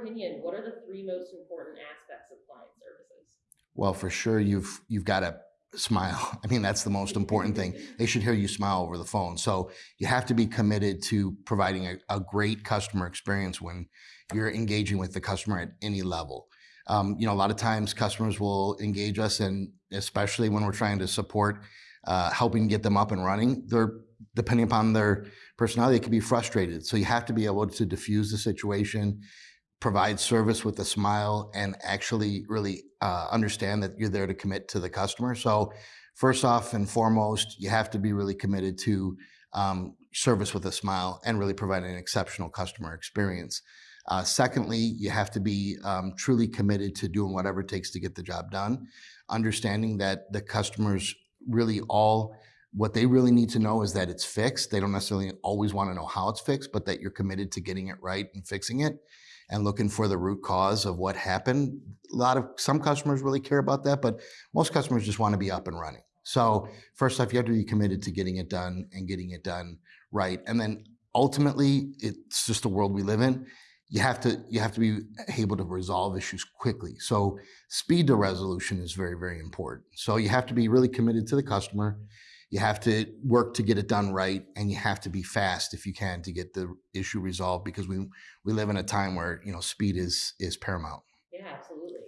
opinion, what are the three most important aspects of client services? Well, for sure, you've you've got to smile. I mean, that's the most important thing. They should hear you smile over the phone. So you have to be committed to providing a, a great customer experience when you're engaging with the customer at any level. Um, you know, a lot of times customers will engage us, and especially when we're trying to support uh, helping get them up and running, they're depending upon their personality, they can be frustrated. So you have to be able to diffuse the situation, provide service with a smile, and actually really uh, understand that you're there to commit to the customer. So first off and foremost, you have to be really committed to um, service with a smile and really provide an exceptional customer experience. Uh, secondly, you have to be um, truly committed to doing whatever it takes to get the job done, understanding that the customers really all what they really need to know is that it's fixed. They don't necessarily always want to know how it's fixed, but that you're committed to getting it right and fixing it and looking for the root cause of what happened. A lot of some customers really care about that, but most customers just want to be up and running. So first off, you have to be committed to getting it done and getting it done right. And then ultimately, it's just the world we live in. You have to you have to be able to resolve issues quickly. So speed to resolution is very very important. So you have to be really committed to the customer. You have to work to get it done right, and you have to be fast if you can to get the issue resolved because we we live in a time where you know speed is is paramount. Yeah, absolutely.